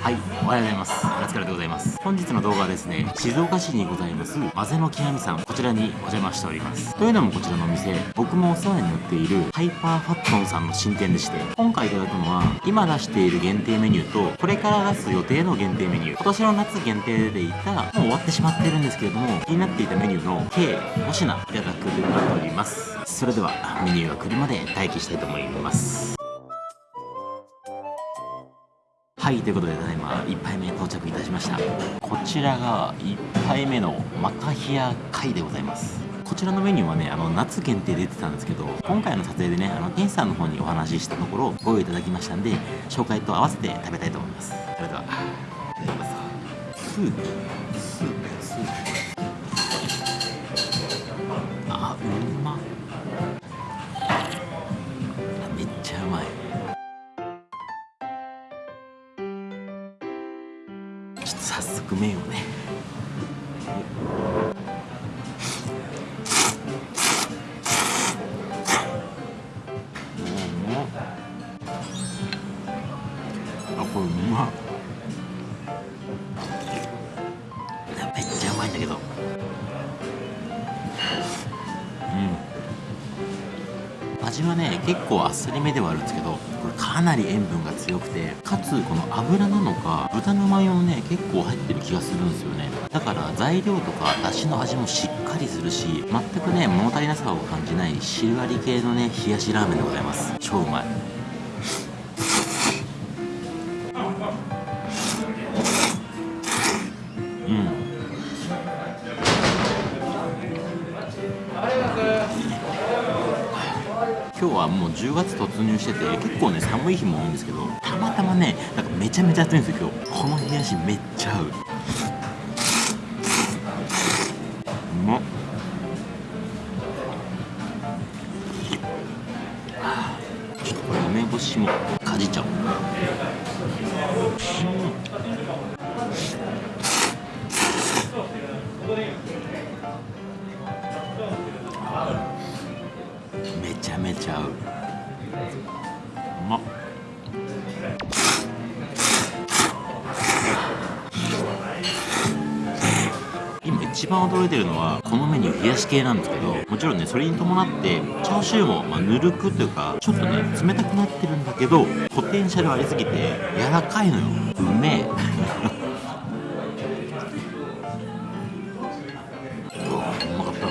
はい、おはようございます。お疲れでございます。本日の動画はですね、静岡市にございます、混ぜの極みさん、こちらにお邪魔しております。というのもこちらのお店、僕もお世話になっているハイパーファットンさんの新店でして、今回いただくのは、今出している限定メニューと、これから出す予定の限定メニュー、今年の夏限定でいた、もう終わってしまってるんですけれども、気になっていたメニューの計5品いただくとなっております。それでは、メニューが来るまで待機したいと思います。はい、ということで、ただいま1杯目到着いたしました。こちらが1杯目のマカヒア貝でございます。こちらのメニューはね、あの夏限定で出てたんですけど、今回の撮影でね、あの店主さんの方にお話ししたところ、ご用意いただきましたんで、紹介と合わせて食べたいと思います。それでは、いただきます。スープ、スープ、スープ。早速麺をね。あこれうまっ。めっちゃうまいんだけど。うん。味はね結構あっさりめではあるんですけど。これかなり塩分が強くてかつこの油なのか豚のマヨもね結構入ってる気がするんですよね。だから材料とか出汁の味もしっかりするし全くね物足りなさを感じない汁あり系のね冷やしラーメンでございます。超うまい。もう10月突入してて結構ね寒い日も多いんですけどたまたまねなんかめちゃめちゃ暑いんですよ今日。この冷やしめっちゃ合う。番驚いてるのはこのメニュー冷やし系なんですけどもちろんねそれに伴ってチャーシューもまあぬるくというかちょっとね冷たくなってるんだけどポテンシャルありすぎて柔らかいのよ。うめえ。うわうまかった。う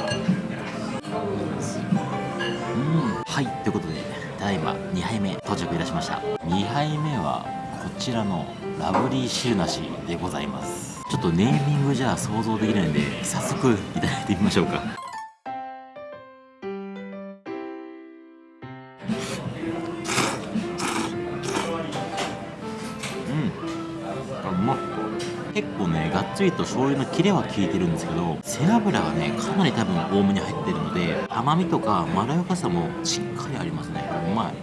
ん。はいということでただいま2杯目到着いたしました。2杯目はこちらのラブリー汁なしでございます。ちょっとネーミングじゃ想像できないんで早速いただいてみましょうか。うん。あうまっ結構ねがっつりと醤油のキレは効いてるんですけど背脂がねかなり多分多めに入ってるので甘みとかまろやかさもしっかりありますね。うまい。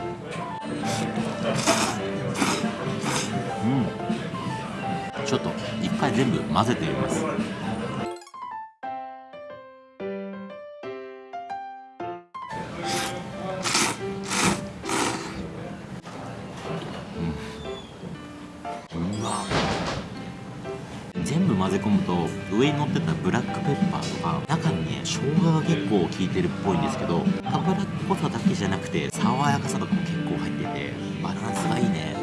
うん。ちょっと回全部混ぜてみます。全部混ぜ込むと上に乗ってたブラックペッパーとか中にね生姜が結構効いてるっぽいんですけど脂っこさだけじゃなくて爽やかさとかも結構入っててバランスがいいね。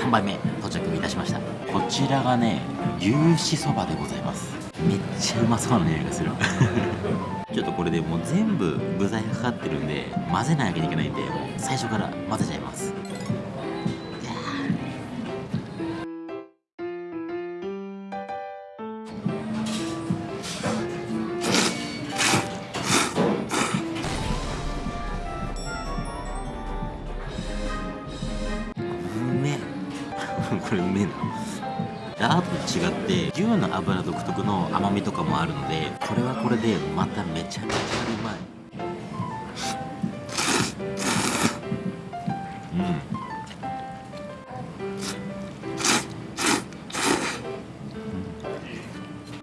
3杯目到着いたしました。こちらがね牛脂そばでございます。めっちゃうまそうな匂いがする。ちょっとこれでもう全部具材がかかってるんで混ぜないわけにいけないんでもう最初から混ぜちゃいます。これうめえな。ラードと違って牛の油独特の甘みとかもあるのでこれはこれでまためちゃめちゃうまい。う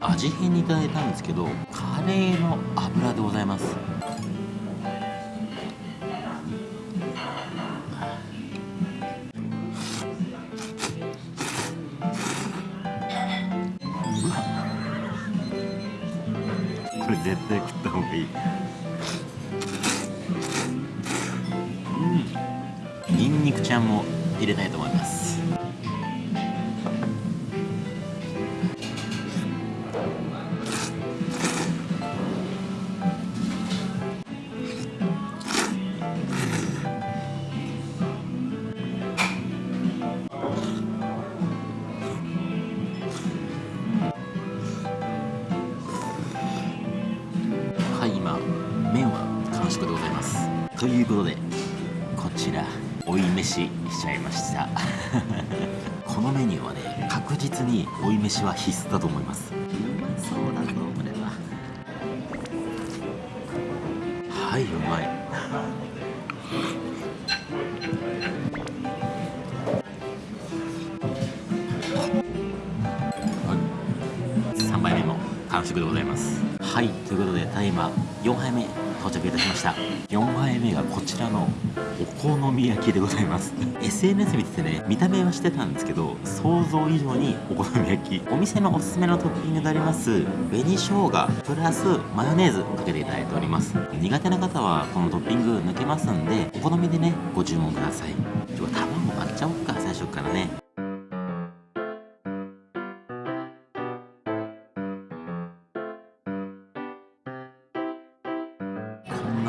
ん。味変にいただいたんですけどカレーの油でございます。絶対食った方がいい。うん。ニンニクちゃんも入れたいと思います。ということでこちら追い飯しちゃいました。このメニューはね確実に追い飯は必須だと思います。うまそうだぞこれは。はいうまい。3杯目も完食でございますはいということでただいま4杯目到着いたしました。4杯目がこちらのお好み焼きでございます。SNS 見ててね見た目はしてたんですけど想像以上にお好み焼き。お店のおすすめのトッピングであります紅生姜プラスマヨネーズかけていただいております。苦手な方はこのトッピング抜けますんでお好みでねご注文ください。ちょっと卵割っちゃおうか最初からね。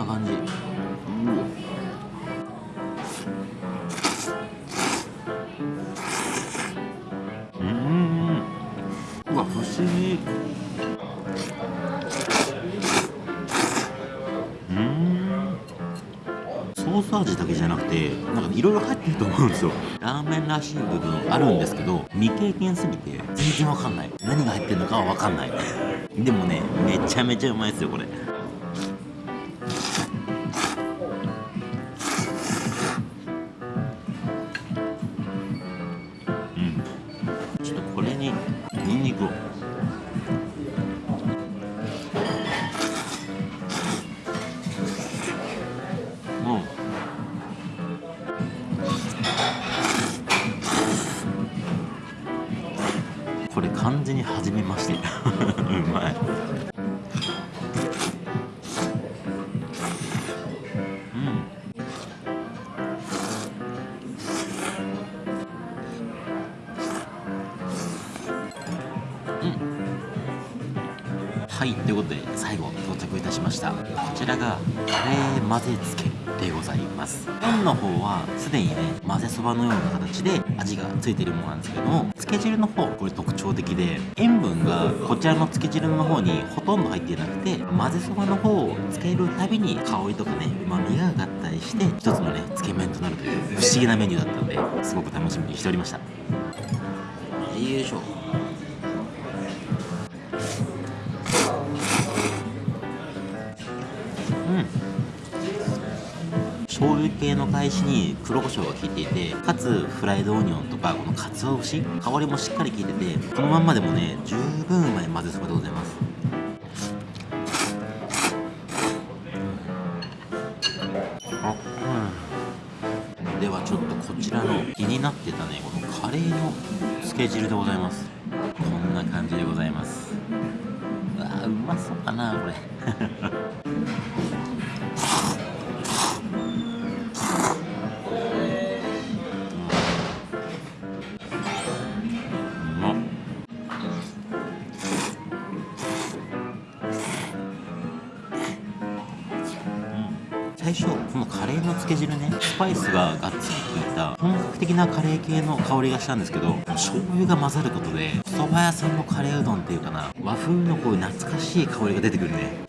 感じ。うん。うわ不思議。うん。ソース味だけじゃなくてなんかいろいろ入ってると思うんですよ。ラーメンらしい部分あるんですけど未経験すぎて全然わかんない。何が入ってるのかはわかんない。でもねめちゃめちゃうまいですよこれ。ニンニクをもうこれ完全に初めましてうまいしました。こちらがカレー混ぜつけでございます。麺の方はすでにね混ぜそばのような形で味がついているものなんですけどもつけ汁の方これ特徴的で塩分がこちらのつけ汁の方にほとんど入っていなくて混ぜそばの方をつけるたびに香りとかねうまみが上がったりして一つのねつけ麺となるという不思議なメニューだったのですごく楽しみにしておりました。よいしょ。系の返しに黒胡椒が効いていてかつフライドオニオンとかこの鰹節香りもしっかり効いててこのまんまでもね十分うまい混ぜそばでございます。あうん。ではちょっとこちらの気になってたねこのカレーのつけ汁でございます。こんな感じでございます。うわうまそうだなこれ。このカレーの漬け汁ね。スパイスががっつり効いた本格的なカレー系の香りがしたんですけど醤油が混ざることで蕎麦屋さんのカレーうどんっていうかな和風のこういう懐かしい香りが出てくるね。